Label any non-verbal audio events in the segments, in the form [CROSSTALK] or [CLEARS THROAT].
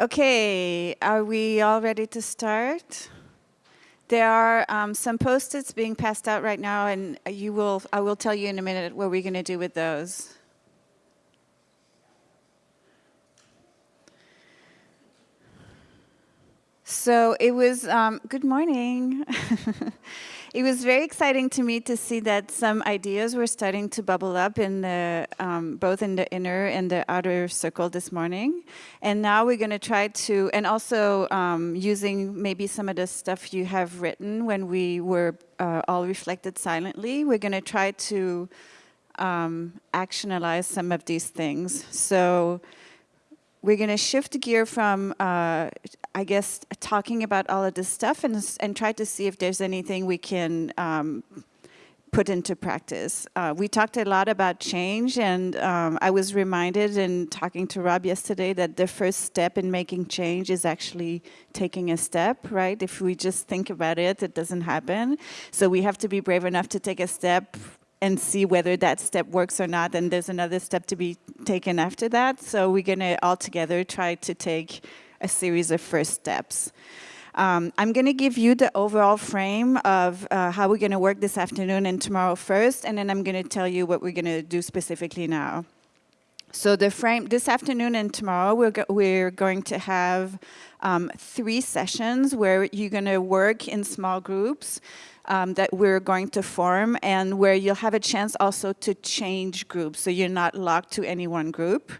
Okay, are we all ready to start? There are um, some post-its being passed out right now, and you will, I will tell you in a minute what we're going to do with those. So it was, um, good morning. [LAUGHS] it was very exciting to me to see that some ideas were starting to bubble up in the, um, both in the inner and the outer circle this morning. And now we're going to try to, and also um, using maybe some of the stuff you have written when we were uh, all reflected silently, we're going to try to um, actionalize some of these things. So we're going to shift gear from, uh, I guess, talking about all of this stuff and, and try to see if there's anything we can um, put into practice. Uh, we talked a lot about change and um, I was reminded in talking to Rob yesterday that the first step in making change is actually taking a step, right? If we just think about it, it doesn't happen. So we have to be brave enough to take a step and see whether that step works or not. And there's another step to be taken after that. So we're going to all together try to take a series of first steps. Um, I'm going to give you the overall frame of uh, how we're going to work this afternoon and tomorrow first, and then I'm going to tell you what we're going to do specifically now. So the frame, this afternoon and tomorrow, we're, go we're going to have um, three sessions where you're going to work in small groups um, that we're going to form and where you'll have a chance also to change groups. So you're not locked to any one group.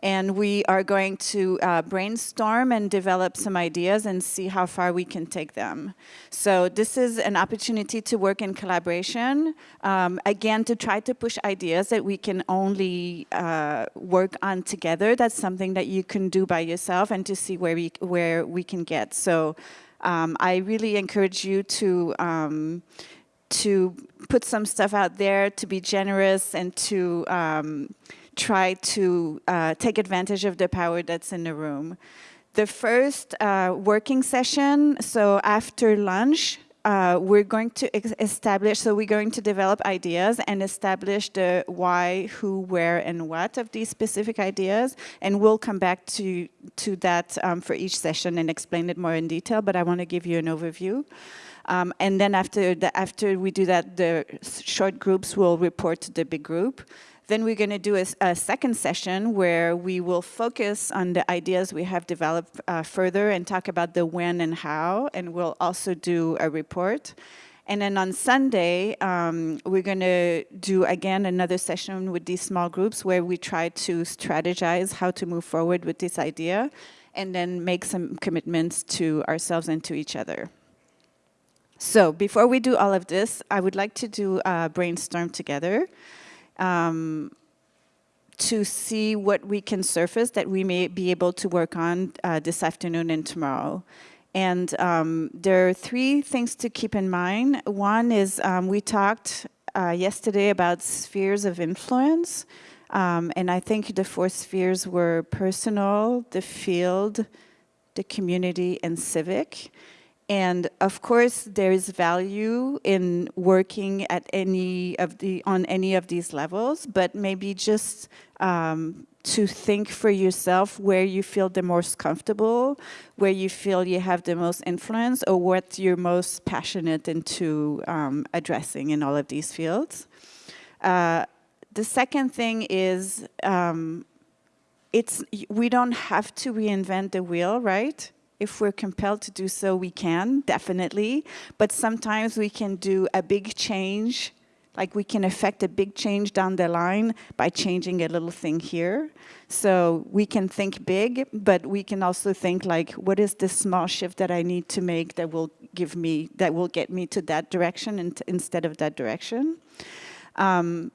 And we are going to uh, brainstorm and develop some ideas and see how far we can take them. So this is an opportunity to work in collaboration, um, again, to try to push ideas that we can only uh, work on together. That's something that you can do by yourself and to see where we, where we can get. So um, I really encourage you to um, to put some stuff out there, to be generous, and to um, try to uh, take advantage of the power that's in the room. The first uh, working session, so after lunch, uh, we're going to establish, so we're going to develop ideas and establish the why, who, where, and what of these specific ideas. And we'll come back to, to that um, for each session and explain it more in detail, but I want to give you an overview. Um, and then after, the, after we do that, the short groups will report to the big group. Then we're going to do a, a, second session where we will focus on the ideas we have developed uh, further and talk about the when and how, and we'll also do a report. And then on Sunday, um, we're going to do, again, another session with these small groups where we try to strategize how to move forward with this idea and then make some commitments to ourselves and to each other. So before we do all of this, I would like to do a brainstorm together um, to see what we can surface that we may be able to work on uh, this afternoon and tomorrow. And um, there are three things to keep in mind. One is um, we talked uh, yesterday about spheres of influence. Um, and I think the four spheres were personal, the field, the community, and civic. And of course, there is value in working at any of the on any of these levels, but maybe just um, to think for yourself where you feel the most comfortable, where you feel you have the most influence, or what you're most passionate into um, addressing in all of these fields. Uh, the second thing is um, it's we don't have to reinvent the wheel, right? If we're compelled to do so, we can, definitely. But sometimes we can do a big change, like we can affect a big change down the line by changing a little thing here. So we can think big, but we can also think like, what is this small shift that I need to make that will give me, that will get me to that direction instead of that direction? Um,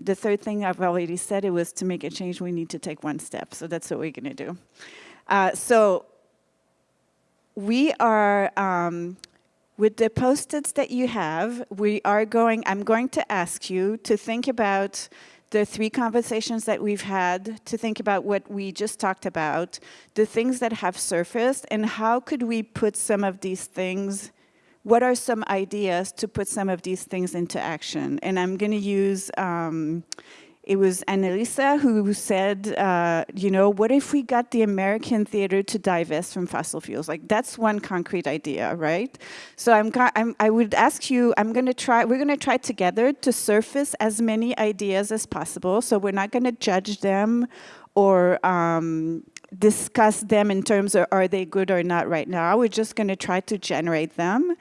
the third thing I've already said, it was to make a change, we need to take one step. So that's what we're gonna do. Uh, so we are, um, with the post-its that you have, we are going, I'm going to ask you to think about the three conversations that we've had, to think about what we just talked about, the things that have surfaced, and how could we put some of these things, what are some ideas to put some of these things into action? And I'm gonna use um, it was Annalisa who said, uh, you know, what if we got the American theater to divest from fossil fuels? Like that's one concrete idea, right? So I'm, I'm I would ask you, I'm going to try, we're going to try together to surface as many ideas as possible. So we're not going to judge them or um, discuss them in terms of are they good or not right now. We're just going to try to generate them.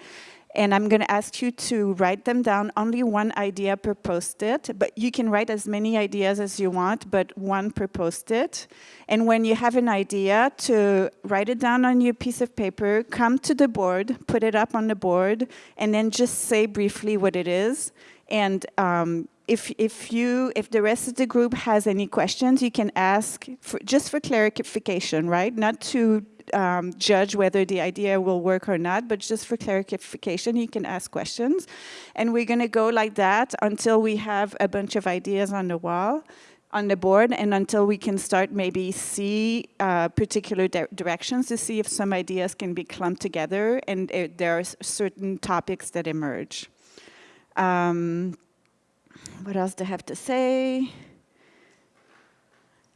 And I'm going to ask you to write them down, only one idea per post-it, but you can write as many ideas as you want, but one per post-it. And when you have an idea, to write it down on your piece of paper, come to the board, put it up on the board, and then just say briefly what it is. And um, if, if, you, if the rest of the group has any questions, you can ask for, just for clarification, right? Not to um, judge whether the idea will work or not, but just for clarification, you can ask questions. And we're gonna go like that until we have a bunch of ideas on the wall, on the board, and until we can start maybe see uh, particular di directions to see if some ideas can be clumped together and there are certain topics that emerge. Um, what else do I have to say?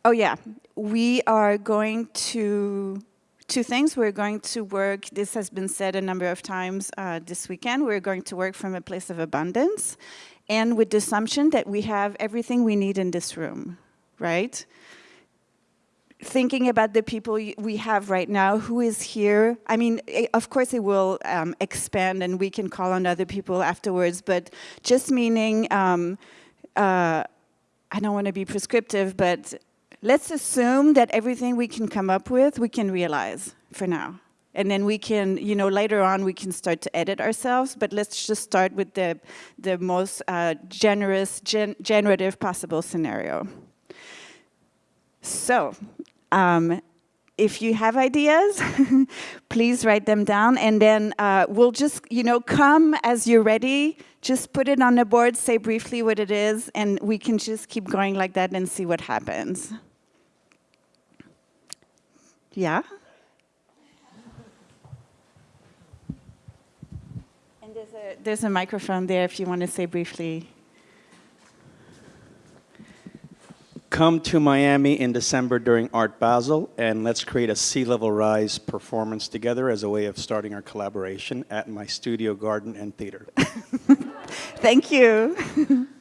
Oh yeah, we are going to two things. We're going to work, this has been said a number of times uh, this weekend, we're going to work from a place of abundance and with the assumption that we have everything we need in this room, right? Thinking about the people we have right now, who is here, I mean, of course it will um, expand and we can call on other people afterwards, but just meaning, um, uh, I don't want to be prescriptive, but let's assume that everything we can come up with, we can realize for now. And then we can, you know, later on we can start to edit ourselves, but let's just start with the, the most uh, generous, gen generative possible scenario. So, um, if you have ideas, [LAUGHS] please write them down and then uh, we'll just, you know, come as you're ready, just put it on the board, say briefly what it is, and we can just keep going like that and see what happens. Yeah? And there's a, there's a microphone there if you want to say briefly. Come to Miami in December during Art Basel and let's create a sea level rise performance together as a way of starting our collaboration at my studio, garden, and theater. [LAUGHS] Thank you. [LAUGHS]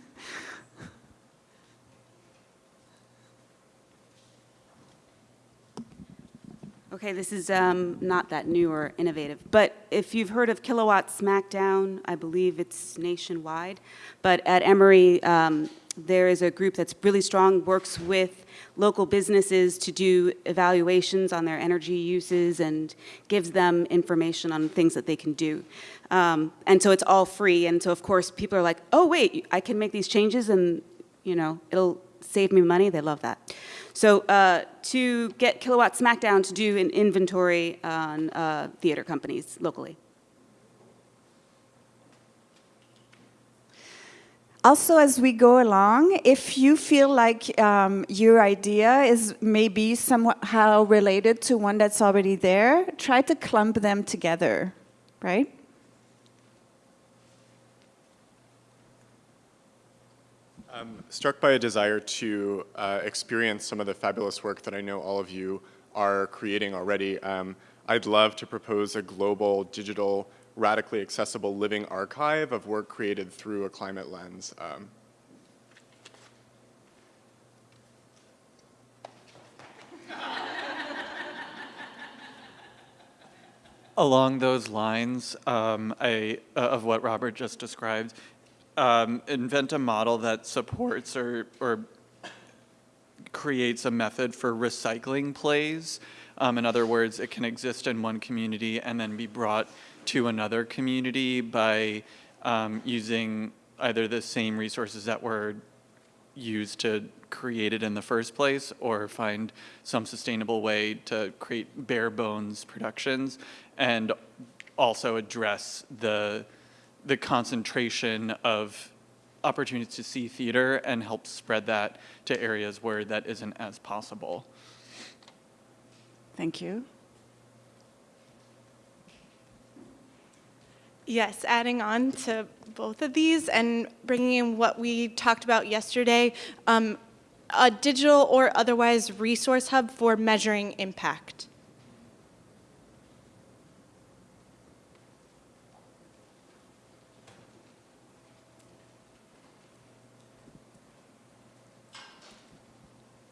Okay, this is um, not that new or innovative, but if you've heard of Kilowatt Smackdown, I believe it's nationwide, but at Emory, um, there is a group that's really strong, works with local businesses to do evaluations on their energy uses and gives them information on things that they can do. Um, and so it's all free, and so of course people are like, oh wait, I can make these changes and you know, it'll save me money, they love that. So uh, to get Kilowatt Smackdown to do an inventory on uh, theater companies locally. Also, as we go along, if you feel like um, your idea is maybe somehow related to one that's already there, try to clump them together, right? I'm struck by a desire to uh, experience some of the fabulous work that I know all of you are creating already. Um, I'd love to propose a global, digital, radically accessible living archive of work created through a climate lens. Um, [LAUGHS] Along those lines um, I, uh, of what Robert just described, um, invent a model that supports or, or creates a method for recycling plays. Um, in other words, it can exist in one community and then be brought to another community by um, using either the same resources that were used to create it in the first place or find some sustainable way to create bare bones productions and also address the the concentration of opportunities to see theater and help spread that to areas where that isn't as possible. Thank you. Yes, adding on to both of these and bringing in what we talked about yesterday, um, a digital or otherwise resource hub for measuring impact.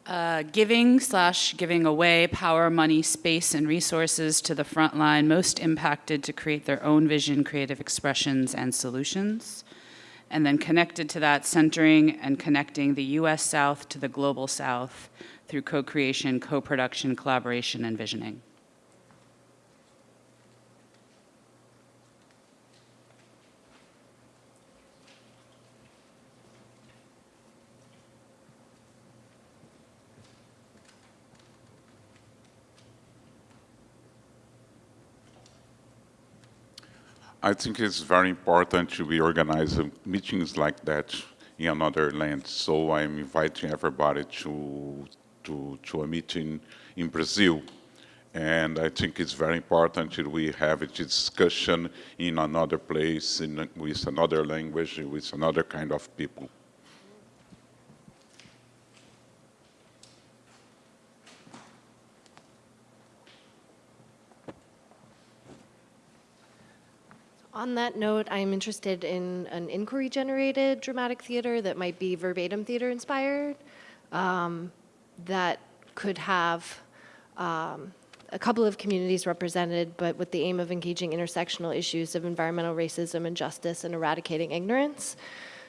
Uh, giving slash giving away power, money, space, and resources to the front line most impacted to create their own vision, creative expressions, and solutions. And then connected to that, centering and connecting the US South to the global South through co creation, co production, collaboration, and visioning. I think it's very important to be organizing meetings like that in another land. So I'm inviting everybody to, to, to a meeting in Brazil. And I think it's very important that we have a discussion in another place, in, with another language, with another kind of people. On that note, I'm interested in an inquiry-generated dramatic theater that might be verbatim theater inspired, um, that could have um, a couple of communities represented, but with the aim of engaging intersectional issues of environmental racism and justice and eradicating ignorance.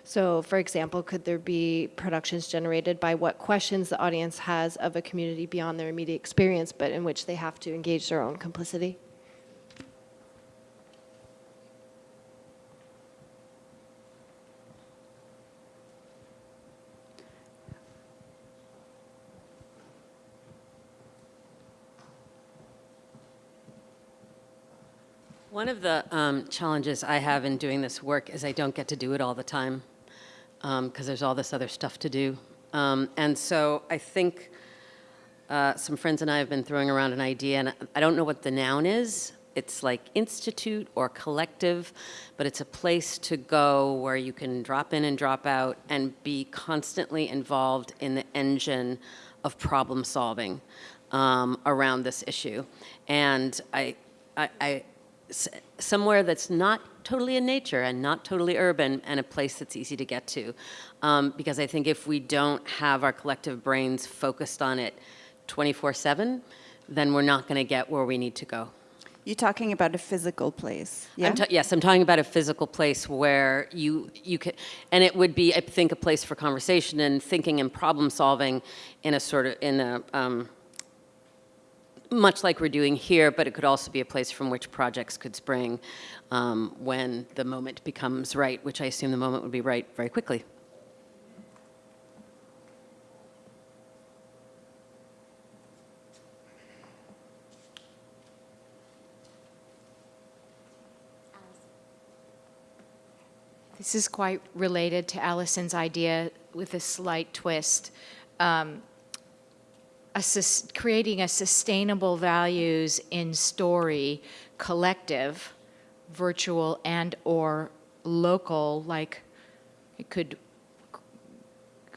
So, for example, could there be productions generated by what questions the audience has of a community beyond their immediate experience, but in which they have to engage their own complicity? One of the um, challenges I have in doing this work is I don't get to do it all the time because there's all this other stuff to do. Um, and so I think uh, some friends and I have been throwing around an idea, and I don't know what the noun is. It's like institute or collective, but it's a place to go where you can drop in and drop out and be constantly involved in the engine of problem solving um, around this issue. And I, I, I somewhere that's not totally in nature and not totally urban and a place that's easy to get to. Um, because I think if we don't have our collective brains focused on it 24-7, then we're not going to get where we need to go. You're talking about a physical place, yeah? I'm yes, I'm talking about a physical place where you you could, and it would be, I think, a place for conversation and thinking and problem solving in a sort of in a um, much like we're doing here, but it could also be a place from which projects could spring um, when the moment becomes right, which I assume the moment would be right very quickly. This is quite related to Allison's idea with a slight twist. Um, a creating a sustainable values in story collective, virtual and or local, like it could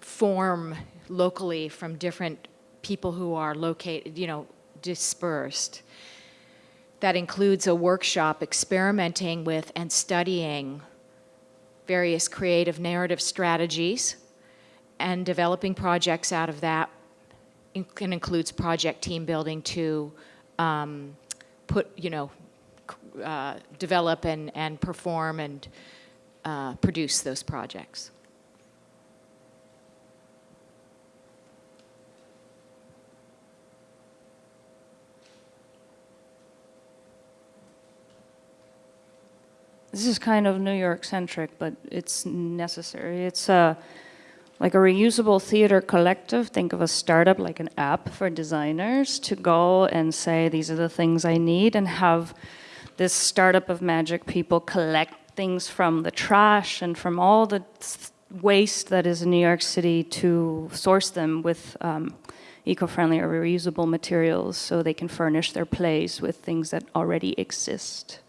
form locally from different people who are located, you know, dispersed. That includes a workshop experimenting with and studying various creative narrative strategies and developing projects out of that and includes project team building to um, put, you know, uh, develop and, and perform and uh, produce those projects. This is kind of New York centric, but it's necessary. It's a uh, like a reusable theater collective, think of a startup like an app for designers to go and say, these are the things I need and have this startup of magic people collect things from the trash and from all the waste that is in New York City to source them with um, eco-friendly or reusable materials so they can furnish their plays with things that already exist.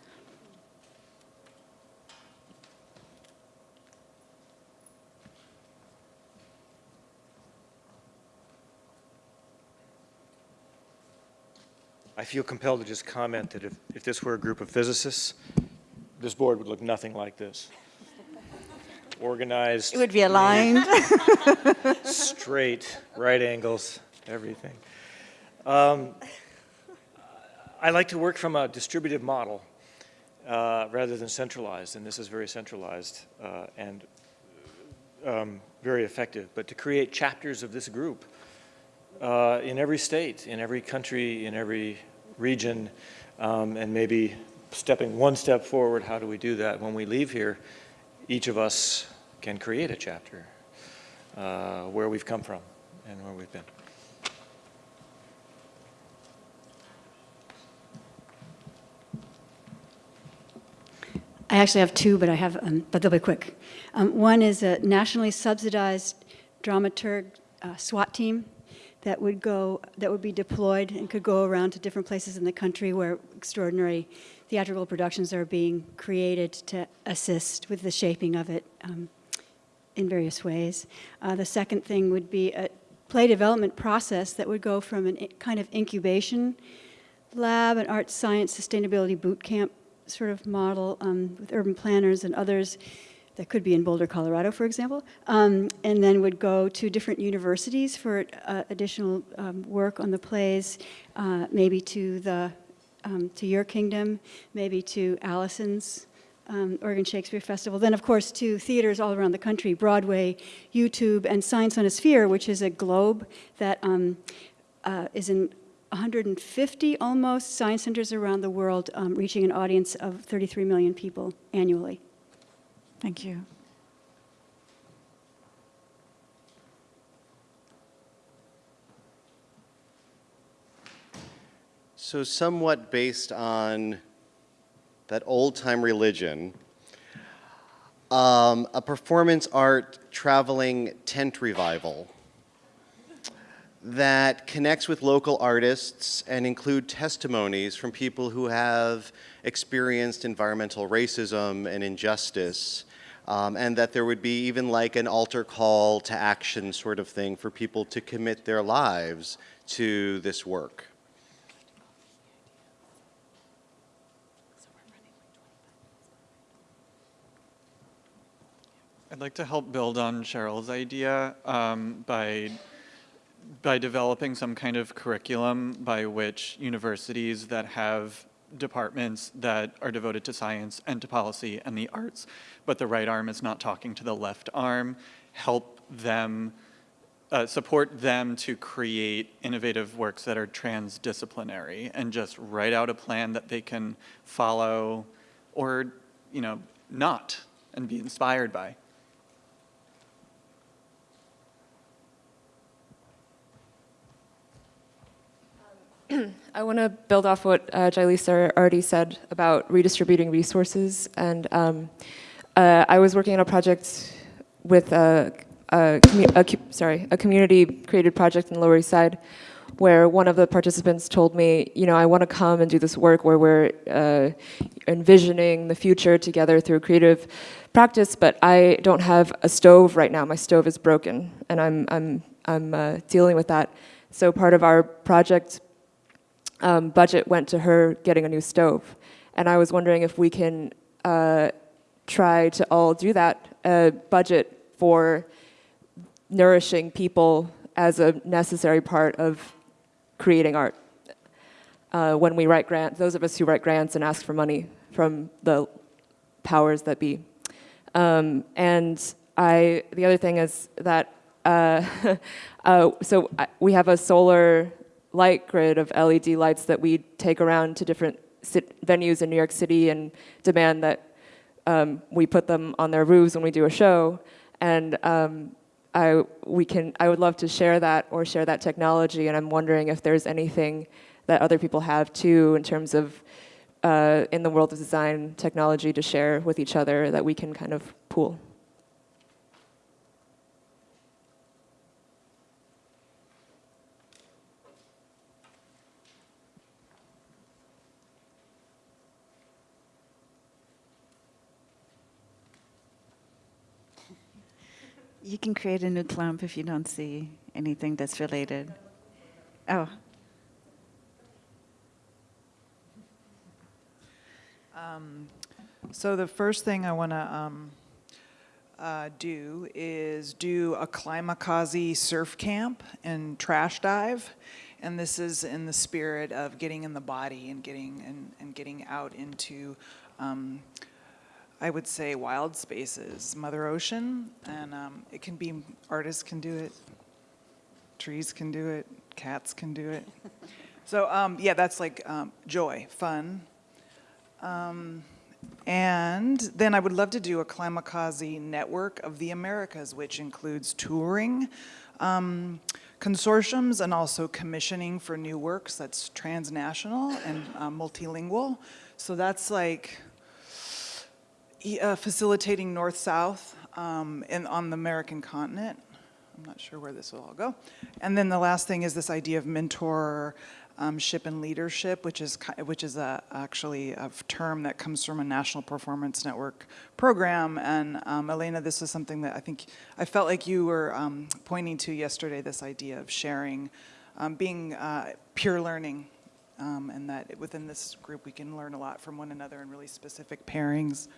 I feel compelled to just comment that if, if this were a group of physicists, this board would look nothing like this. Organized. It would be aligned. straight, right angles, everything. Um, I like to work from a distributive model uh, rather than centralized, and this is very centralized uh, and um, very effective. But to create chapters of this group uh, in every state, in every country, in every region, um, and maybe stepping one step forward, how do we do that? When we leave here, each of us can create a chapter uh, where we've come from and where we've been. I actually have two, but I have, um, but they'll be quick. Um, one is a nationally subsidized dramaturg uh, SWAT team that would go, that would be deployed and could go around to different places in the country where extraordinary theatrical productions are being created to assist with the shaping of it um, in various ways. Uh, the second thing would be a play development process that would go from a kind of incubation lab, an art science sustainability boot camp sort of model um, with urban planners and others that could be in Boulder, Colorado, for example, um, and then would go to different universities for uh, additional um, work on the plays, uh, maybe to the um, to your kingdom, maybe to Allison's um, Oregon Shakespeare Festival, then of course to theaters all around the country, Broadway, YouTube, and Science on a Sphere, which is a globe that um, uh, is in 150 almost science centers around the world, um, reaching an audience of 33 million people annually. Thank you. So somewhat based on that old-time religion, um, a performance art traveling tent revival that connects with local artists and include testimonies from people who have experienced environmental racism and injustice um, and that there would be even like an altar call to action sort of thing for people to commit their lives to this work. I'd like to help build on Cheryl's idea um, by by developing some kind of curriculum by which universities that have departments that are devoted to science and to policy and the arts, but the right arm is not talking to the left arm, help them, uh, support them to create innovative works that are transdisciplinary and just write out a plan that they can follow or, you know, not and be inspired by. [CLEARS THROAT] I want to build off what uh, Jailisa already said about redistributing resources. And um, uh, I was working on a project with a, a, a, sorry, a community-created project in the Lower East Side where one of the participants told me, you know, I want to come and do this work where we're uh, envisioning the future together through creative practice, but I don't have a stove right now. My stove is broken, and I'm, I'm, I'm uh, dealing with that. So part of our project um, budget went to her getting a new stove. And I was wondering if we can uh, try to all do that, uh, budget for nourishing people as a necessary part of creating art. Uh, when we write grants, those of us who write grants and ask for money from the powers that be. Um, and I, the other thing is that, uh, [LAUGHS] uh, so I, we have a solar light grid of LED lights that we take around to different venues in New York City and demand that um, we put them on their roofs when we do a show. And um, I, we can, I would love to share that or share that technology, and I'm wondering if there's anything that other people have too in terms of uh, in the world of design technology to share with each other that we can kind of pool. You can create a new clump if you don't see anything that's related. Oh. Um, so the first thing I want to um, uh, do is do a Klimakazi surf camp and trash dive. And this is in the spirit of getting in the body and getting, and, and getting out into um, I would say, wild spaces, Mother Ocean, and um, it can be artists can do it, trees can do it, cats can do it. [LAUGHS] So um, yeah, that's like um, joy, fun. Um, and then I would love to do a Klimakazi network of the Americas, which includes touring, um, consortiums, and also commissioning for new works that's transnational and uh, multilingual. So that's like uh, facilitating north-south um, on the American continent. I'm not sure where this will all go. And then the last thing is this idea of mentorship um, and leadership, which is which is a, actually a term that comes from a National Performance Network program. And um, Elena, this is something that I think I felt like you were um, pointing to yesterday. This idea of sharing, um, being uh, pure learning, um, and that within this group we can learn a lot from one another in really specific pairings.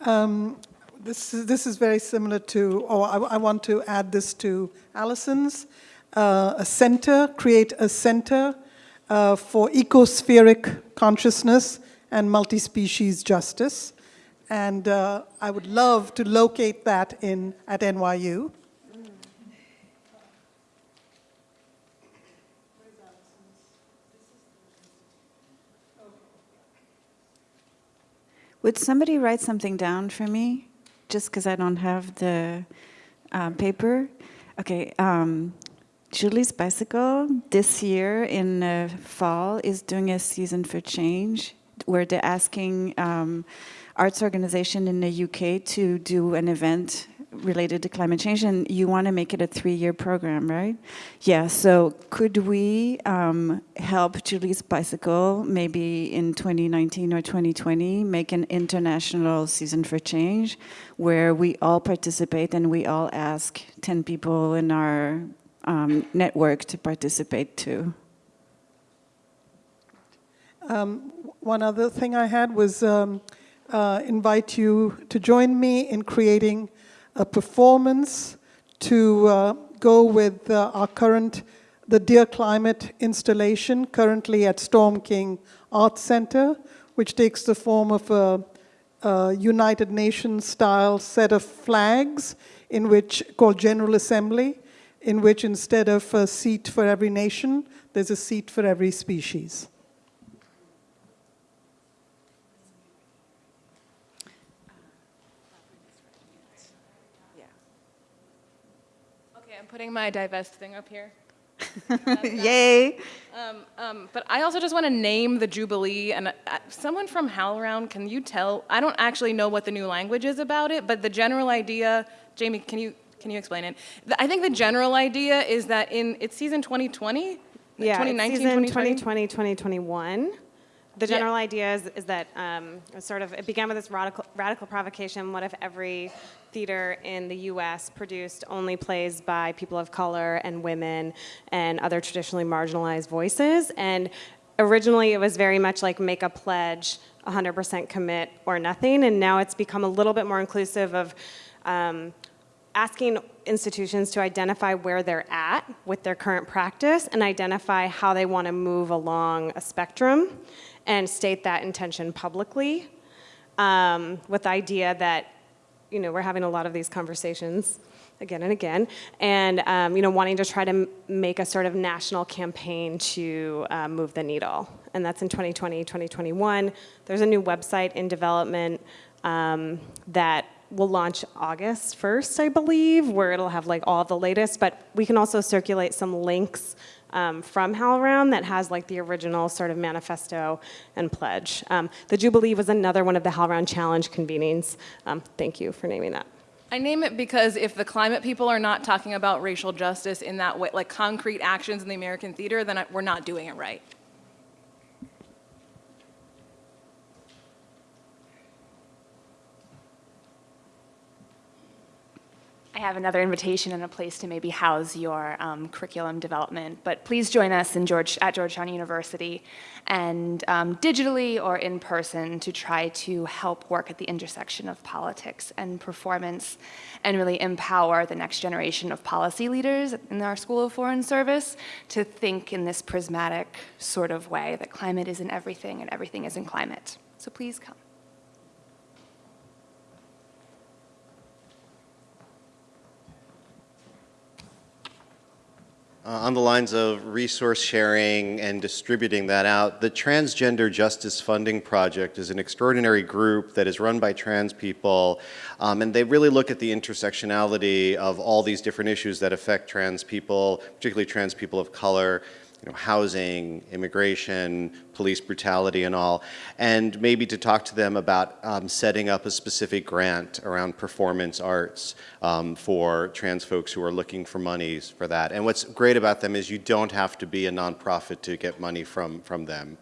Um, this is this is very similar to, or I, I want to add this to Allison's. Uh, a center, create a center uh, for ecospheric consciousness and multi-species justice, and uh, I would love to locate that in at NYU. Would somebody write something down for me? Just because I don't have the uh, paper. Okay. Um, Julie's Bicycle this year in the fall is doing a season for change where they're asking um, arts organization in the UK to do an event related to climate change and you want to make it a three-year program, right? Yeah, so could we um, help Julie's Bicycle maybe in 2019 or 2020 make an international season for change where we all participate and we all ask 10 people in our um, network to participate too? Um, one other thing I had was um, uh, invite you to join me in creating a performance to uh, go with uh, our current, the Dear Climate installation currently at Storm King Arts Center, which takes the form of a, a United Nations style set of flags in which called General Assembly, in which instead of a seat for every nation, there's a seat for every species. Putting my divest thing up here. [LAUGHS] Yay! Um, um, but I also just want to name the Jubilee, and uh, someone from HowlRound, can you tell? I don't actually know what the new language is about it, but the general idea, Jamie, can you can you explain it? The- I think the general idea is that in it's season 2020, Yeah, 2019, it's season 2020. 2020, 2021. The Yeah. general idea is, is that um, sort of it began with this radical, radical provocation. What if every theater in the U.S. produced only plays by people of color and women and other traditionally marginalized voices? And originally, it was very much like make a pledge, 100% commit or nothing. And now it's become a little bit more inclusive of. Um, asking institutions to identify where they're at with their current practice and identify how they want to move along a spectrum and state that intention publicly um, with the idea that you know we're having a lot of these conversations again and again. And um, you know wanting to try to make a sort of national campaign to uh, move the needle. And that's in 2020 2021 there's a new website in development um, that will launch August 1st, I believe, where it'll have like all the latest. But we can also circulate some links um, from HowlRound that has like the original sort of manifesto and pledge. Um, the Jubilee was another one of the HowlRound Challenge convenings. Um, thank you for naming that. I name it because if the climate people are not talking about racial justice in that way, like concrete actions in the American theater, then we're not doing it right. Have another invitation and a place to maybe house your um, curriculum development. But please join us in George, at Georgetown University and um, digitally or in person to try to help work at the intersection of politics and performance and really empower the next generation of policy leaders in our School of Foreign Service to think in this prismatic sort of way that climate isn't everything and everything isn't climate. So please come. On the lines of resource sharing and distributing that out, the Transgender Justice Funding Project is an extraordinary group that is run by trans people, um, and they really look at the intersectionality of all these different issues that affect trans people, particularly trans people of color, you know, housing, immigration, police brutality and all, and maybe to talk to them about um, setting up a specific grant around performance arts um, for trans folks who are looking for monies for that. And what's great about them is you don't have to be a nonprofit to get money from, from them.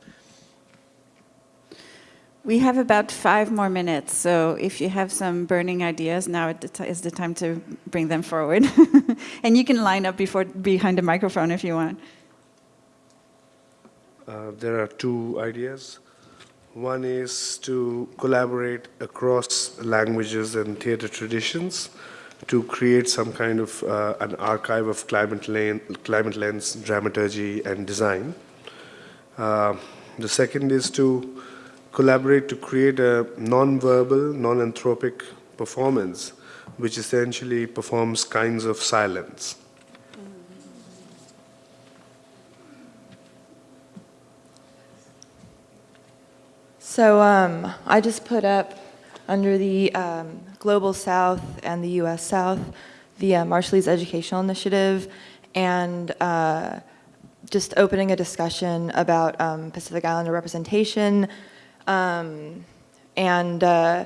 We have about five more minutes, so if you have some burning ideas, now is the time to bring them forward. [LAUGHS] and you can line up before, behind the microphone if you want. Uh, there are two ideas. One is to collaborate across languages and theater traditions to create some kind of uh, an archive of climate, lane, climate lens dramaturgy and design. Uh, the second is to collaborate to create a non-verbal, non-anthropic performance which essentially performs kinds of silence. So um, I just put up under the um, Global South and the U.S. South the uh, Marshallese Educational Initiative and uh, just opening a discussion about um, Pacific Islander representation um, and uh,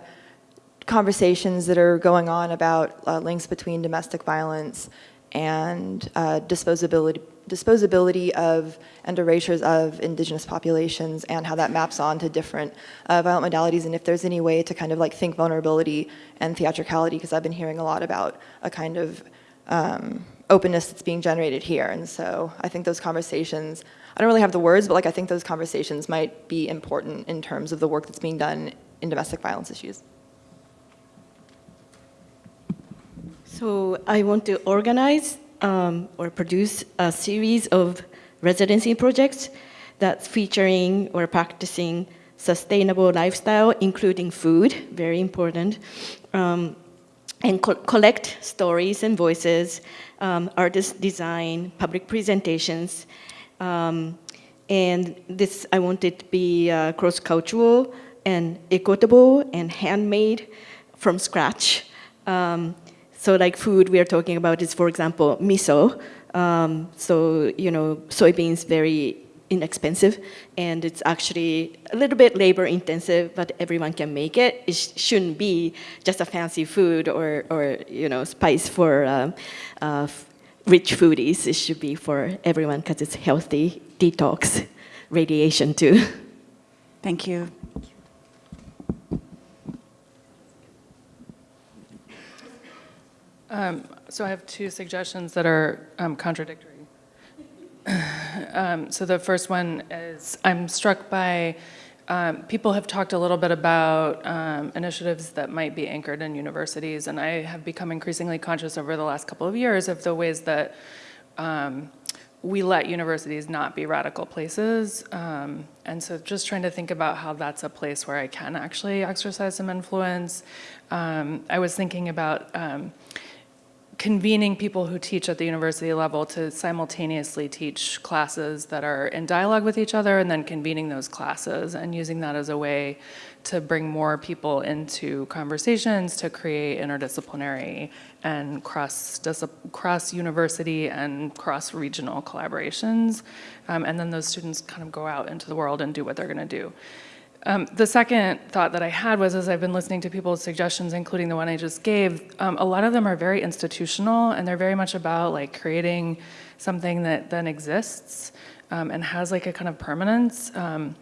conversations that are going on about uh, links between domestic violence and uh, disposability disposability of and erasures of indigenous populations and how that maps on to different uh, violent modalities and if there's any way to kind of like think vulnerability and theatricality because I've been hearing a lot about a kind of um, openness that's being generated here and so I think those conversations I don't really have the words but like I think those conversations might be important in terms of the work that's being done in domestic violence issues. So I want to organize um, or produce a series of residency projects that's featuring or practicing sustainable lifestyle, including food, very important, um, and co collect stories and voices, um, artist design, public presentations, um, and this I want it to be uh, cross-cultural and equitable and handmade from scratch. Um, so like food we are talking about is, for example, miso. Um, so, you know, soybeans very inexpensive and it's actually a little bit labor intensive, but everyone can make it. It sh shouldn't be just a fancy food or, or you know, spice for um, uh, rich foodies. It should be for everyone because it's healthy, detox, radiation too. Thank you. Um, so I have two suggestions that are um, contradictory. [SIGHS] um, so the first one is I'm struck by um, people have talked a little bit about um, initiatives that might be anchored in universities, and I have become increasingly conscious over the last couple of years of the ways that um, we let universities not be radical places. Um, and so just trying to think about how that's a place where I can actually exercise some influence. Um, I was thinking about um, convening people who teach at the university level to simultaneously teach classes that are in dialogue with each other and then convening those classes and using that as a way to bring more people into conversations to create interdisciplinary and cross cross university and cross regional collaborations. Um, and then those students kind of go out into the world and do what they're going to do um, the second thought that I had was as I've been listening to people's suggestions, including the one I just gave, um, a lot of them are very institutional and they're very much about like creating something that then exists um, and has like a kind of permanence. Um,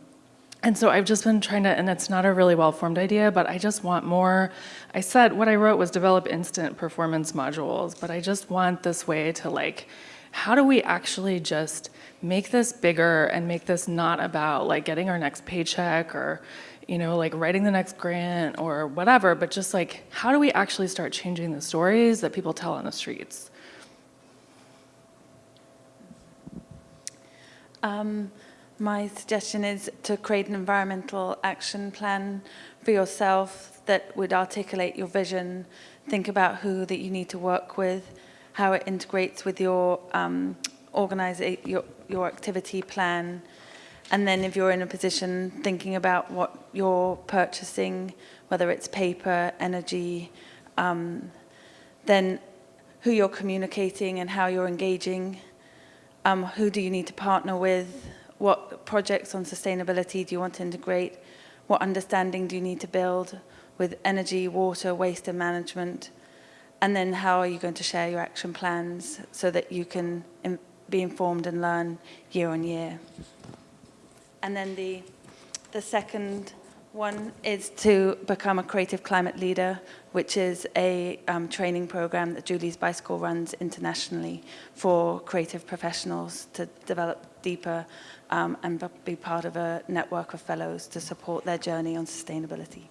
And so I've just been trying to, and it's not a really well-formed idea, but I just want more. I said what I wrote was develop instant performance modules, but I just want this way to like, how do we actually just make this bigger and make this not about like getting our next paycheck or, you know, like writing the next grant or whatever, but just like, how do we actually start changing the stories that people tell on the streets? Um, my suggestion is to create an environmental action plan for yourself that would articulate your vision, think about who that you need to work with, how it integrates with your um, organize your, your activity plan, and then if you're in a position thinking about what you're purchasing, whether it's paper, energy, um, then who you're communicating and how you're engaging, um, who do you need to partner with, what projects on sustainability do you want to integrate, what understanding do you need to build with energy, water, waste and management, and then how are you going to share your action plans so that you can be informed and learn year on year. And then the, the second one is to become a creative climate leader, which is a um, training program that Julie's Bicycle runs internationally for creative professionals to develop deeper um, and be part of a network of fellows to support their journey on sustainability.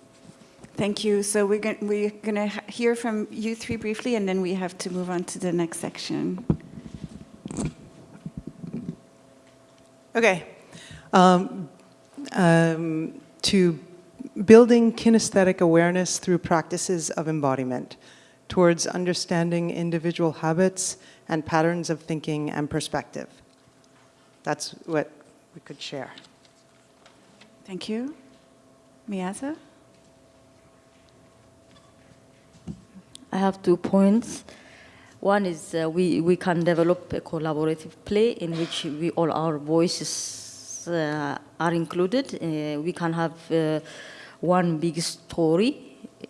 Thank you. So we're going we're to hear from you three briefly, and then we have to move on to the next section. Okay. Um, um, to building kinesthetic awareness through practices of embodiment towards understanding individual habits and patterns of thinking and perspective. That's what we could share. Thank you. Miasa? I have two points. One is uh, we, we can develop a collaborative play in which we all our voices uh, are included. Uh, we can have uh, one big story.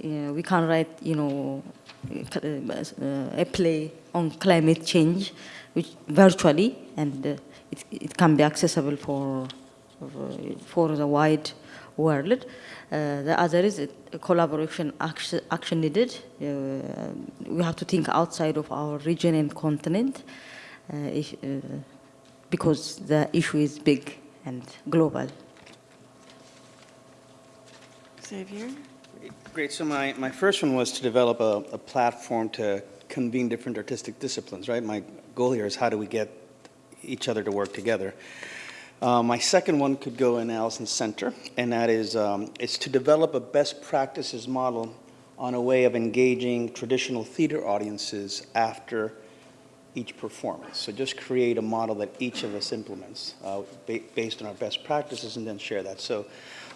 Uh, we can write, you know, uh, a play on climate change, which virtually, and it, it can be accessible for for the wide world. Uh, the other is a collaboration action, action needed. Uh, we have to think outside of our region and continent uh, if, because the issue is big and global. Xavier? Great. So my, my first one was to develop a, a platform to convene different artistic disciplines, right? My goal here is how do we get each other to work together. Uh, my second one could go in Allison Center, and that is um, it's to develop a best practices model on a way of engaging traditional theater audiences after each performance. So just create a model that each of us implements uh, ba based on our best practices and then share that. So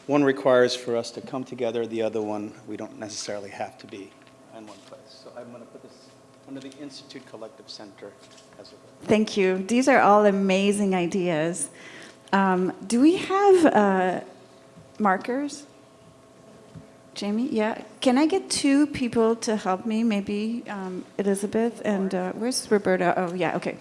one requires for us to come together, the other one we don't necessarily have to be in one place. So I'm going to put this under the Institute Collective Center as a Thank you. These are all amazing ideas. Um, do we have uh, markers? Jamie, yeah. Can I get two people to help me? Maybe um, Elizabeth and uh, where's Roberta? Oh, yeah, okay.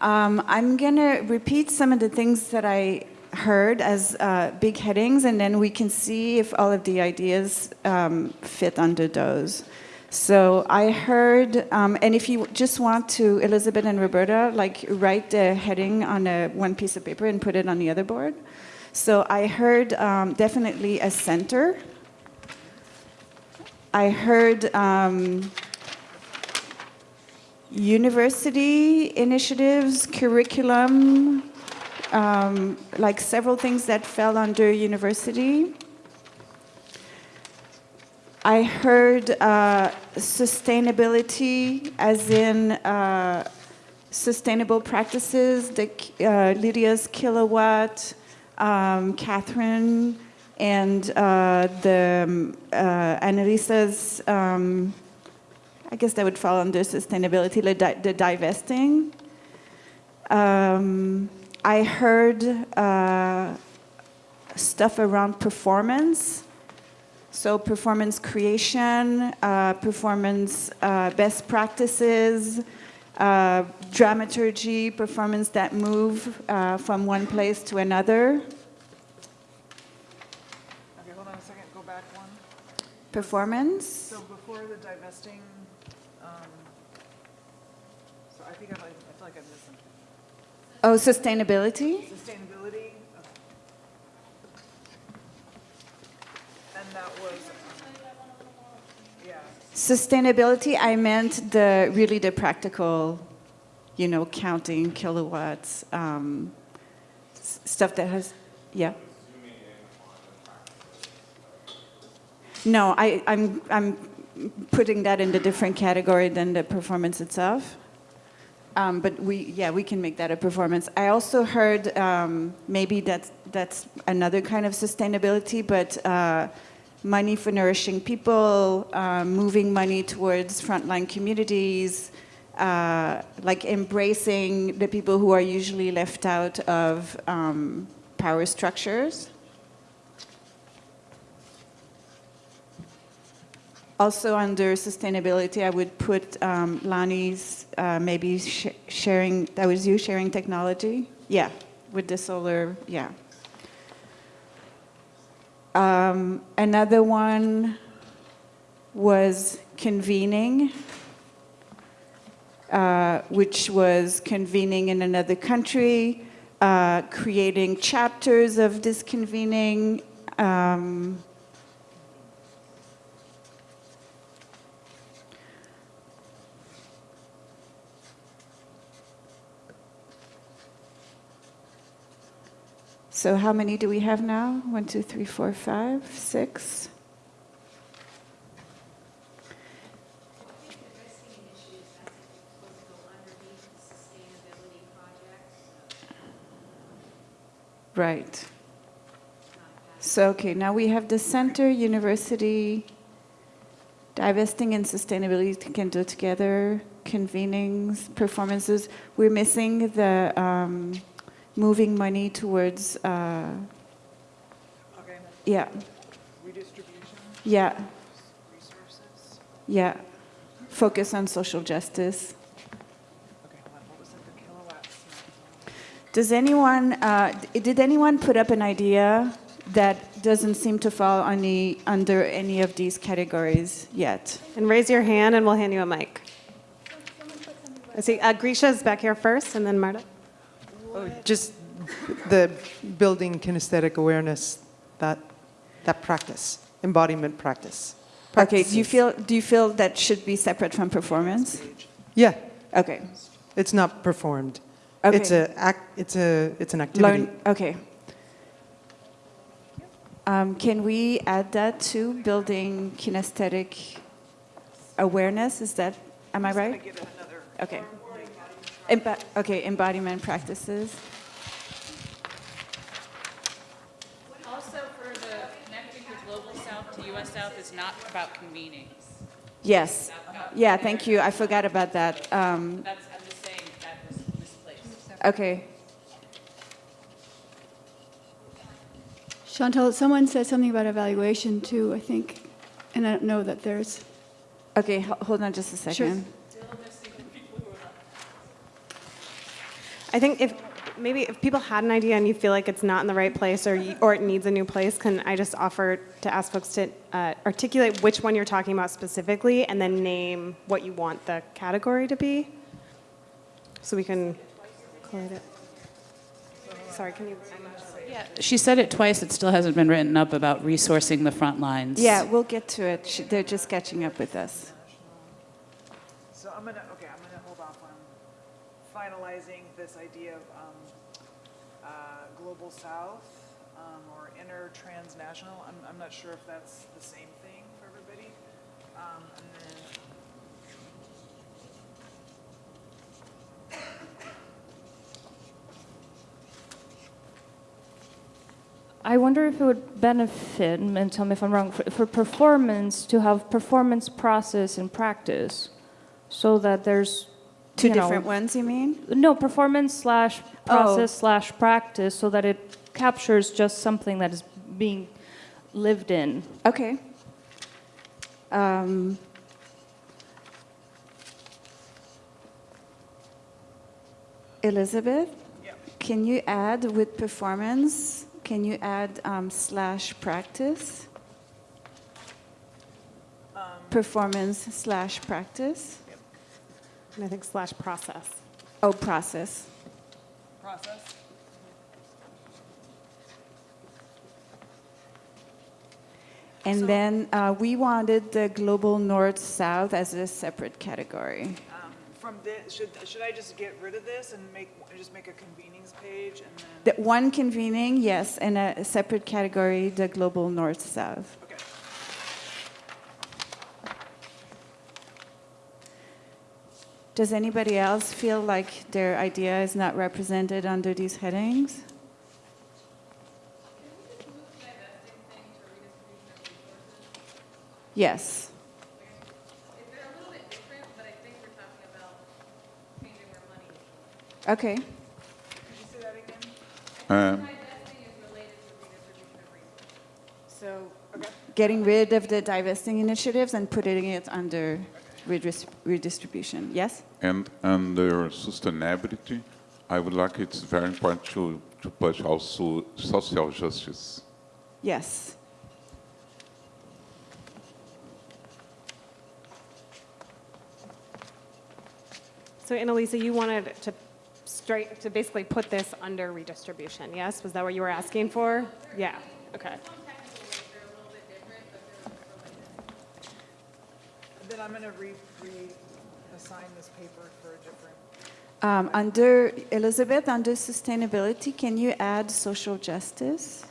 Um, I'm going to repeat some of the things that I heard as uh, big headings, and then we can see if all of the ideas um, fit under those. So I heard, um, and if you just want to, Elizabeth and Roberta, like write the heading on a, one piece of paper and put it on the other board. So I heard um, definitely a center. I heard um, university initiatives, curriculum, um, like several things that fell under university. I heard uh, sustainability as in uh, sustainable practices, the, uh, Lydia's kilowatt, um, Catherine, and uh, the um, uh, Annalisa's, um, I guess that would fall under sustainability, the, di the divesting. Um, I heard uh, stuff around performance, so performance creation, uh, performance uh, best practices, uh, dramaturgy, performance that move uh, from one place to another. Okay, hold on a second, go back one. Performance. So before the divesting, um, so I think I, feel like I missed something. Oh, sustainability. Sustainability, I meant the really the practical, you know, counting kilowatts, um, stuff that has, yeah. No, I, I'm, I'm putting that in a different category than the performance itself. Um, but we, yeah, we can make that a performance. I also heard um, maybe that's, that's another kind of sustainability, but uh, money for nourishing people, uh, moving money towards frontline communities, uh, like embracing the people who are usually left out of um, power structures. Also under sustainability, I would put um, Lonnie's uh, maybe sh sharing, that was you sharing technology? Yeah, with the solar, yeah. Um, another one was convening, uh, which was convening in another country, uh, creating chapters of this convening. Um, So how many do we have now? One, two, three, four, five, six. Right. So, okay, now we have the center, university, divesting and sustainability can do together, convenings, performances. We're missing the um, moving money towards, uh, Okay. yeah, Redistribution. yeah, Resources. yeah. Focus on social justice. Okay, hold on, what was it, the kilowatts? Does anyone, uh, did anyone put up an idea that doesn't seem to fall on the, under any of these categories yet? And raise your hand and we'll hand you a mic. I see, uh, Grisha's back here first and then Marta. Oh, Just the building kinesthetic awareness, that, that practice, embodiment practice. Okay, do you feel, do you feel that should be separate from performance? Yeah. Okay. It's not performed. Okay. It's a act. It's a. It's an activity. Learn, okay. Um, can we add that to building kinesthetic awareness? Is that, am I right? Okay. Embo- okay, embodiment practices. Also, for the connecting the global south to U.S. South is not about convening. Yes. Yeah, thank you. I forgot about that. Um, That's, I'm just saying that was misplaced. okay. Chantal, someone said something about evaluation too, I think, and I don't know that there's. Okay, hold on just a second. Sure. I think if, maybe if people had an idea and you feel like it's not in the right place or, you- or it needs a new place, can I just offer to ask folks to uh, articulate which one you're talking about specifically and then name what you want the category to be? So we can collate it. Sorry, can you? Yeah, she said it twice. It still hasn't been written up about resourcing the front lines. Yeah, we'll get to it. Sh- They're just catching up with us. So I'm gonna, okay, I'm gonna hold off on finalizing this idea of um, uh, global south um, or inner transnational. I'm, I'm not sure if that's the same thing for everybody. Um, and then I wonder if it would benefit, and tell me if I'm wrong, for, for performance to have performance process and practice, so that there's Two you know, different ones, you mean? No, performance slash Oh. process slash practice, so that it captures just something that is being lived in. Okay. Um, Elizabeth, can you add with performance? Can you add um, slash practice? performance slash practice. And I think slash process. Oh, process. Process? And then uh, we wanted the global north-south as a separate category. Um, From this, should, should I just get rid of this and make, just make a convenings page and then? The one convening, yes, and a separate category, the global north-south. Does anybody else feel like their idea is not represented under these headings? Yes. Okay. Um, So getting rid of the divesting initiatives and putting it under redis- redistribution. Yes? and under sustainability, I would like it's very important to, to push also social justice. Yes. So Annalisa, you wanted to straight, to basically put this under redistribution, yes? Was that what you were asking for? Yeah, okay. Then I'm going to re, reassign this paper for a different. Um, under Elizabeth, under sustainability, can you add social justice?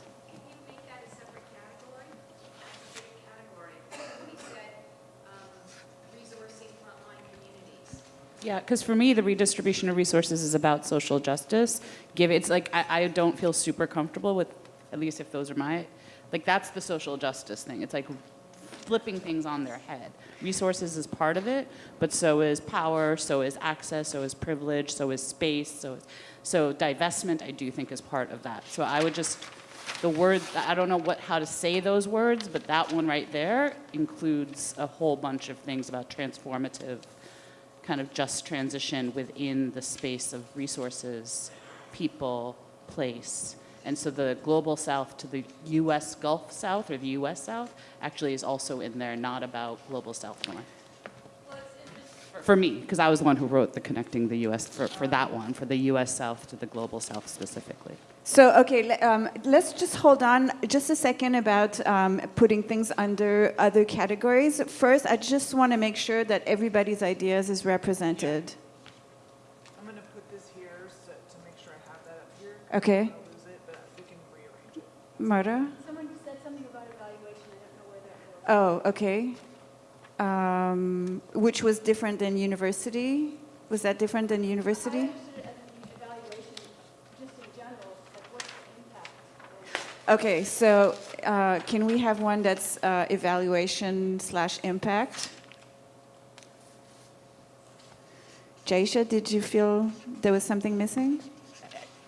Yeah, because for me, the redistribution of resources is about social justice. Give it's like I, I don't feel super comfortable with, at least if those are my, like that's the social justice thing. It's like flipping things on their head. Resources is part of it, but so is power, so is access, so is privilege, so is space, so so divestment. I do think is part of that. So I would just the word I don't know what how to say those words, but that one right there includes a whole bunch of things about transformative kind of just transition within the space of resources, people, place. And so the global south to the US Gulf South or the US South actually is also in there, not about global south north. For me, because I was the one who wrote the connecting the US for, for that one, for the US South to the global south specifically. So, okay, um, let's just hold on just a second about um, putting things under other categories. First, I just want to make sure that everybody's ideas is represented. I'm going to put this here so, to make sure I have that up here. Okay. I'll lose it, but we can rearrange it. Marta? Someone said something about evaluation. I don't know where that was. Oh, okay. Um, which was different than university? Was that different than university? Okay, so uh, can we have one that's uh, evaluation slash impact? Jaisha, did you feel there was something missing?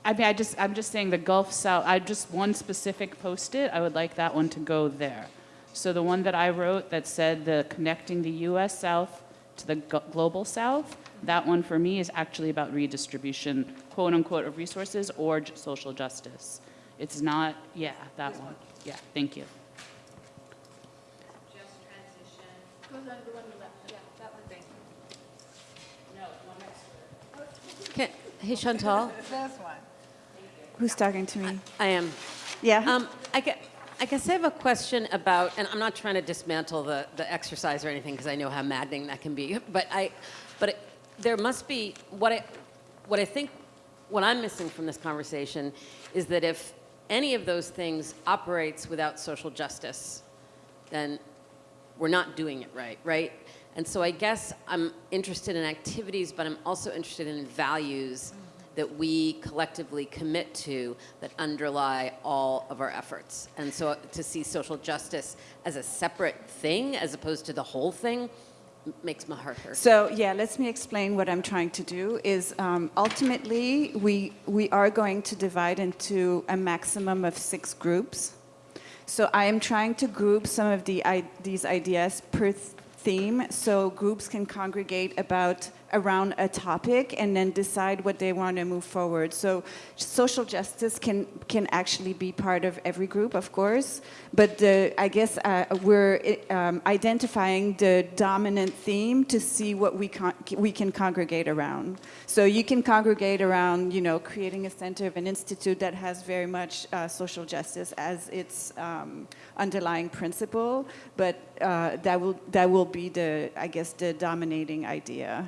I mean, I just, I'm just saying the Gulf South, I just one specific post-it, I would like that one to go there. So the one that I wrote that said the connecting the US South to the global South, that one for me is actually about redistribution, quote unquote, of resources or j- social justice. It's not, yeah, that one. Yeah, thank you. Can, hey, Chantal. This one. Who's talking to me? I am. Yeah. Um, I, gue- I guess I have a question about, and I'm not trying to dismantle the, the exercise or anything because I know how maddening that can be, but I, but it, there must be what I, what I think, what I'm missing from this conversation is that if any of those things operates without social justice, then we're not doing it right, right? And so I guess I'm interested in activities, but I'm also interested in values that we collectively commit to that underlie all of our efforts. And so to see social justice as a separate thing as opposed to the whole thing makes my heart hurt. So yeah, let me explain what I'm trying to do. Is um, ultimately we we are going to divide into a maximum of six groups. So I am trying to group some of the I- these ideas per th- theme, so groups can congregate about around a topic and then decide what they want to move forward. So social justice can can actually be part of every group, of course, but the, I guess uh, we're um, identifying the dominant theme to see what we we can congregate around. So you can congregate around, you know, creating a center of an institute that has very much uh, social justice as its um, underlying principle, but uh, that will that will be the I guess the dominating idea.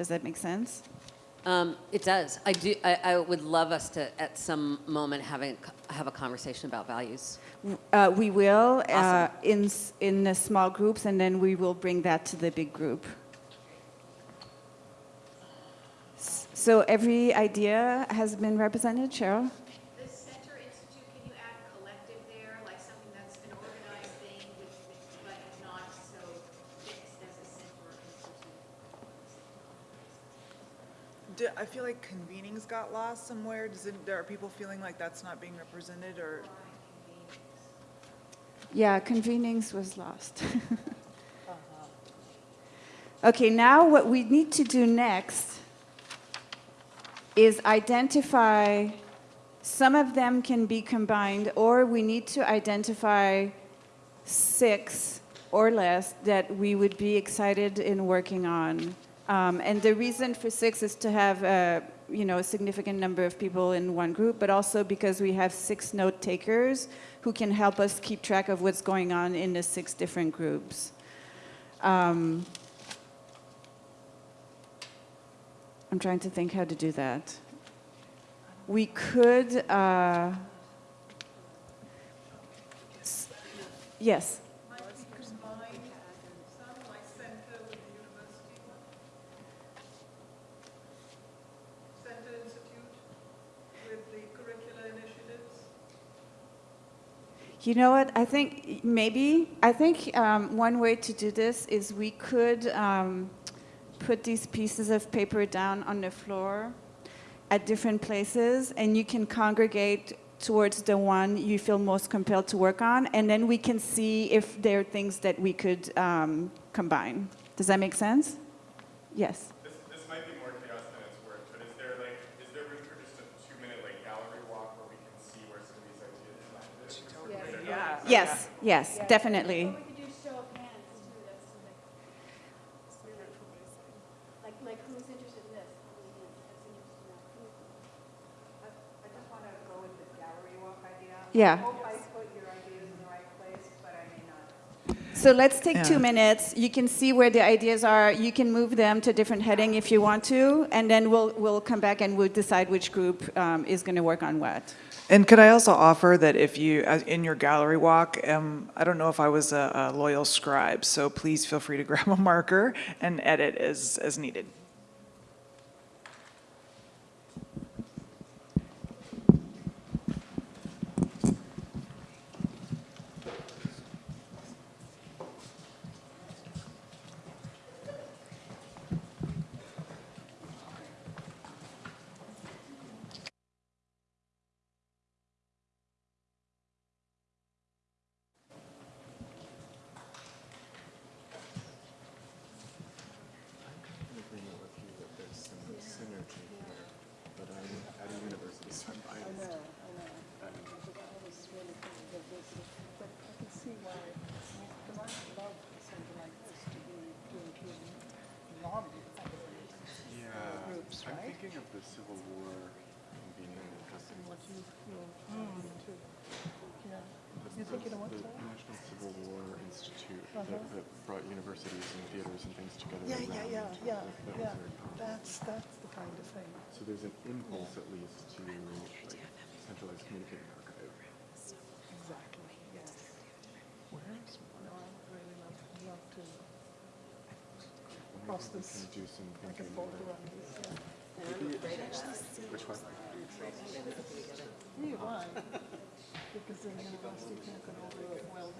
Does that make sense? Um, it does. I do. I, I, would love us to, at some moment, having have a conversation about values. Uh, we will uh, in in the small groups, and then we will bring that to the big group. So every idea has been represented, Cheryl. Like convenings got lost somewhere. Does it, there are people feeling like that's not being represented or? Yeah, convenings was lost. Uh-huh. Okay, now what we need to do next is identify, some of them can be combined, or we need to identify six or less that we would be excited in working on. Um, and the reason for six is to have a, you know, a significant number of people in one group, but also because we have six note takers who can help us keep track of what's going on in the six different groups. Um, I'm trying to think how to do that. We could, uh, yes. You know what? I think maybe, I think um, one way to do this is we could um, put these pieces of paper down on the floor at different places and you can congregate towards the one you feel most compelled to work on and then we can see if there are things that we could um, combine. Does that make sense? Yes. Yes, yes, yeah. definitely. Or we could do show of hands too. That's like, like, like who's interested in this? I, I just want to go with the gallery walk idea. Yeah. I hope I put your ideas in the right place, but I may not. So let's take Yeah. two minutes. You can see where the ideas are. You can move them to different heading if you want to, and then we'll we'll come back and we'll decide which group um, is going to work on what. And could I also offer that if you, in your gallery walk, um, I don't know if I was a, a loyal scribe, so please feel free to [LAUGHS] grab a marker and edit as, as needed. I'm thinking of the Civil War convening custom. What you too. Yeah. You thinking of what? The National Civil War Institute that, that brought universities and theaters and things together. Yeah, yeah, yeah, around. yeah, That was yeah. very powerful. That's, that's the kind of thing. So there's an impulse at least to like centralized communicating archive. Exactly, yes. Where is, no, I would really love, love to cross Maybe we this, can do some like a thinking boat this. Which one? Yeah, why? Because the university can't go over it well.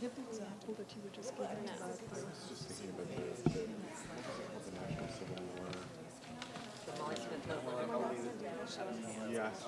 Give the example that you were just giving about the. I was just thinking about the, the, the National Civil War. Yes,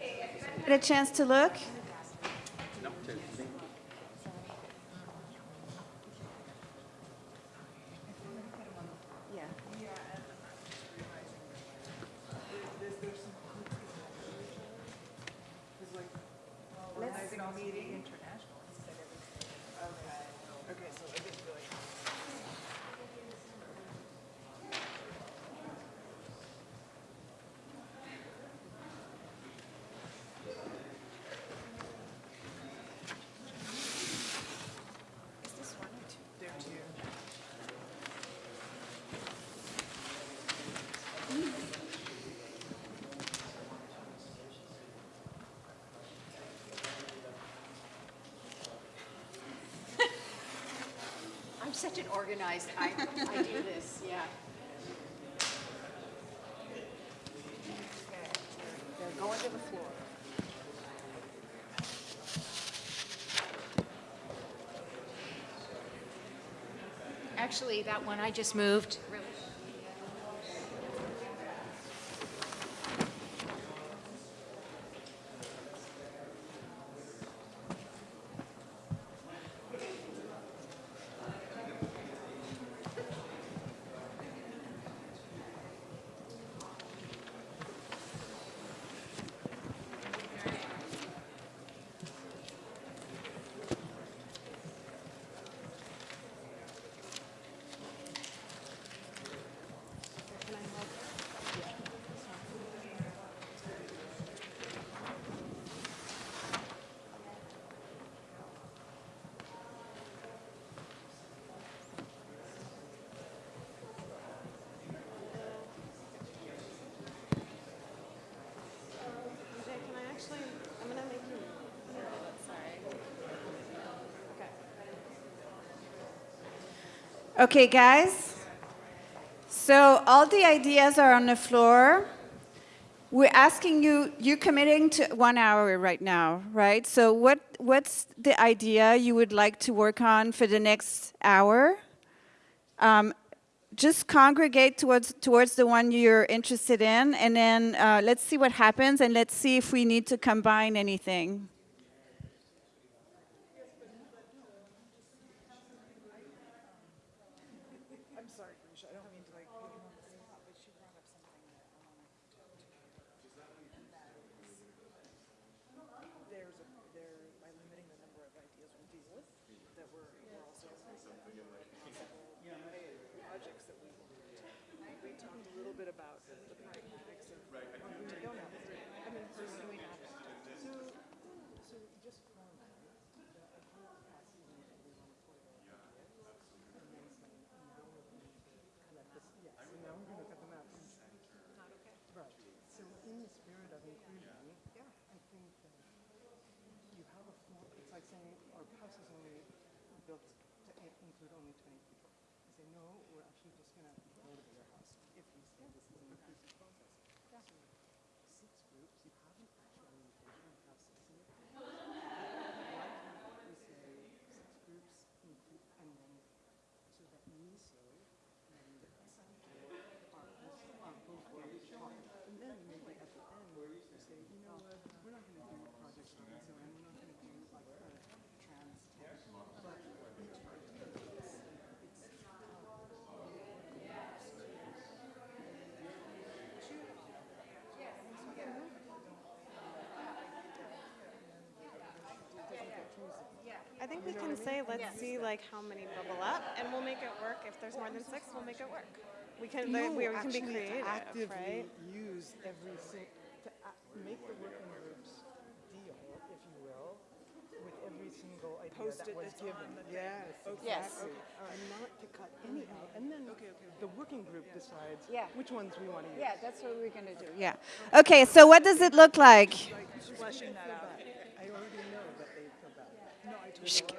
Get a chance to look? Organizing a meeting international instead of, okay, okay, so it is really. Is this one or two? There are two. I'm such an organized, I, I do this, yeah. They're going to the floor. Actually, that one I just moved. Okay. Guys. So all the ideas are on the floor. We're asking you, you're committing to one hour right now, right? So what, what's the idea you would like to work on for the next hour? Um, just congregate towards, towards the one you're interested in, and then uh, let's see what happens, and let's see if we need to combine anything. I'm sorry, Felicia, I don't mean to like put you on the spot, but she brought up something that I wanna talk to you about. And that is, there's a, there, by limiting the number of ideas we deal with, that we're, we're also possible projects that we want to take. We talked a little bit about the pragmatics of, we don't have, I mean, first we have. So, so just format. the idea capacity that we want to put it ideas, and then say, no, we're going to collect this, yes, and now we're going to cut them out. Not okay. Right, so in the spirit of inclusion, yeah, I think that you have a form, it's like saying, our house is only built to i- include only twenty people. You say, no, we're actually just gonna go to your house if you say this is an inclusive process. So six groups, you haven't actually included, you have six in your group. Why can't we say six groups include, and then, so that MISO and Center are also, are both very strong. And then maybe at the end, you say, you know what, we're not gonna do projects on MISO, and we're not gonna do like a trans, but each idea is, it's I think we can say, let's see like how many bubble up, and we'll make it work. If there's more than six, we'll make it work. We can, No, we, we can be creative, to actively right? use every sing, to make the working groups deal, if you will, with every single idea Post that was given. the thing. Yes, Okay. exactly. Yes. Okay, all right. And not to cut any out, and then okay the working group decides Yeah. which ones we want to use. Yeah, that's what we're gonna do. Yeah. Okay, so what does it look like? Fleshing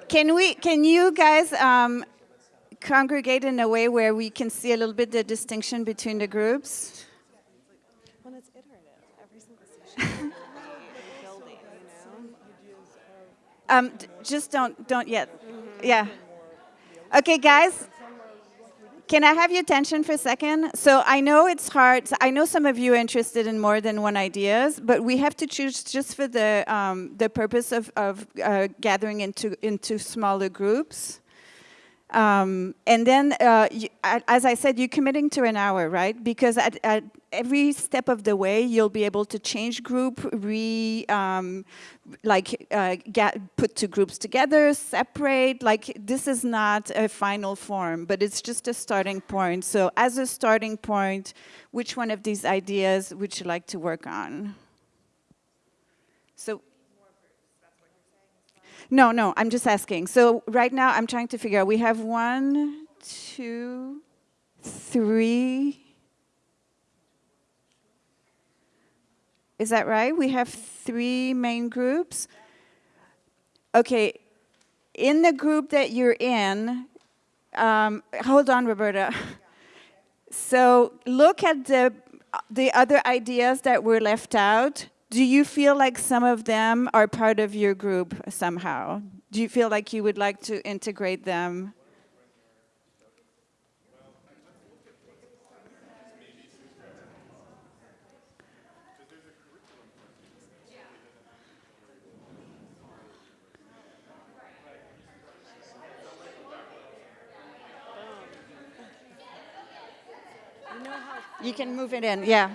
Can we? Can you guys um, congregate in a way where we can see a little bit the distinction between the groups? When it's iterative, every single session building, you know? Um, d- just don't don't yet. Yeah. Okay, guys. Can I have your attention for a second? So I know it's hard. I know some of you are interested in more than one ideas, but we have to choose just for the um, the purpose of of uh, gathering into into smaller groups. Um, and then, uh, you, as I said, you're committing to an hour, right? Because at, at every step of the way, you'll be able to change group, re, um, like, uh, get, put two groups together, separate. Like, this is not a final form, but it's just a starting point. So as a starting point, which one of these ideas would you like to work on? So no, no, I'm just asking. So right now I'm trying to figure out, we have one, two, three. Is that right? We have three main groups. Okay, in the group that you're in, um, hold on, Roberta. [LAUGHS] So look at the, the other ideas that were left out do you feel like some of them are part of your group somehow? Do you feel like you would like to integrate them? You can move it in, yeah.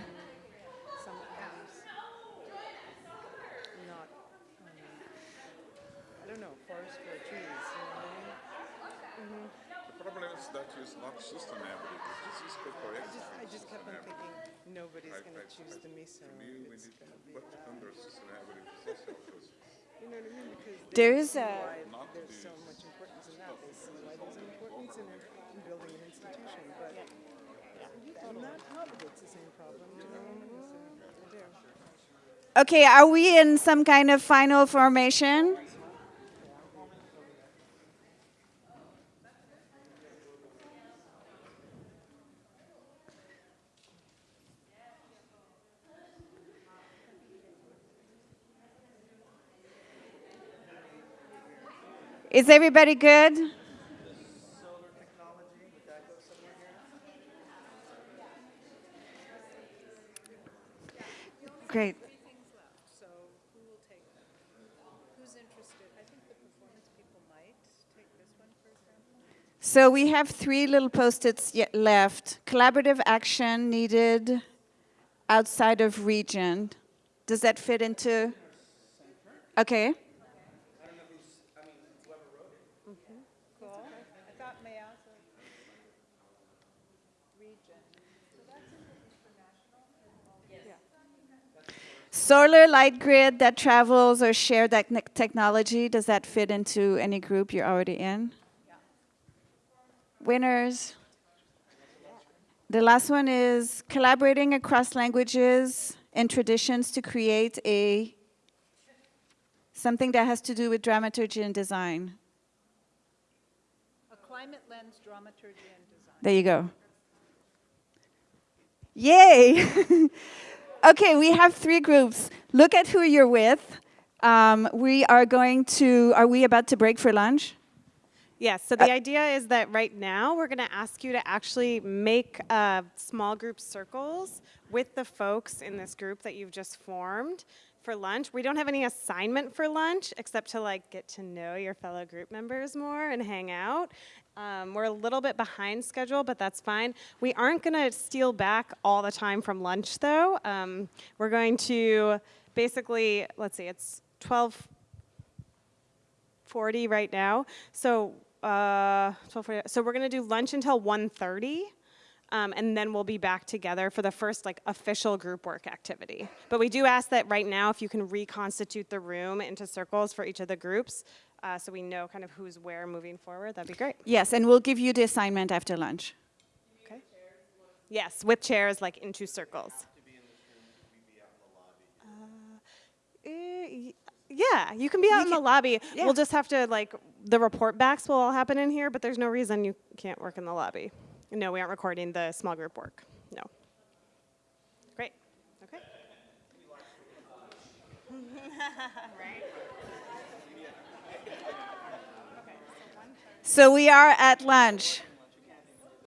nobody's going to choose the miso. To me, we need to put under sustainability social because you know what I mean? Because there is a there's so much importance in that. They see why there's importance in, in building an institution, but yeah. Yeah. and not of it's the same problem. You know? so, okay, are we in some kind of final formation? Is everybody good? Great. So we have three little post-its left. Collaborative action needed outside of region. Does that fit into? Okay. Solar light grid that travels or share that technology, does that fit into any group you're already in? Yeah. Winners. The last one is collaborating across languages and traditions to create a something that has to do with dramaturgy and design. A climate lens dramaturgy and design. There you go. Yay! [LAUGHS] Okay, we have three groups. Look at who you're with. Um, we are going to, are we about to break for lunch? Yes, so the uh, idea is that right now we're going to ask you to actually make uh, small group circles with the folks in this group that you've just formed for lunch. We don't have any assignment for lunch except to like get to know your fellow group members more and hang out. Um, we're a little bit behind schedule, but that's fine. We aren't going to steal back all the time from lunch, though. Um, we're going to basically, let's see, it's 12:40 right now. So, uh, 12:40. So we're going to do lunch until 1:30. Um, and then we'll be back together for the first like official group work activity. But we do ask that right now if you can reconstitute the room into circles for each of the groups uh, so we know kind of who's where moving forward, that'd be great. Yes, and we'll give you the assignment after lunch. Okay. Yes, with chairs like into circles. Uh, eh, yeah, you can be out you in the lobby. Yeah. We'll just have to like the report backs will all happen in here, but there's no reason you can't work in the lobby. No, we aren't recording the small group work. No. Great. Okay. [LAUGHS] right. So we are at lunch.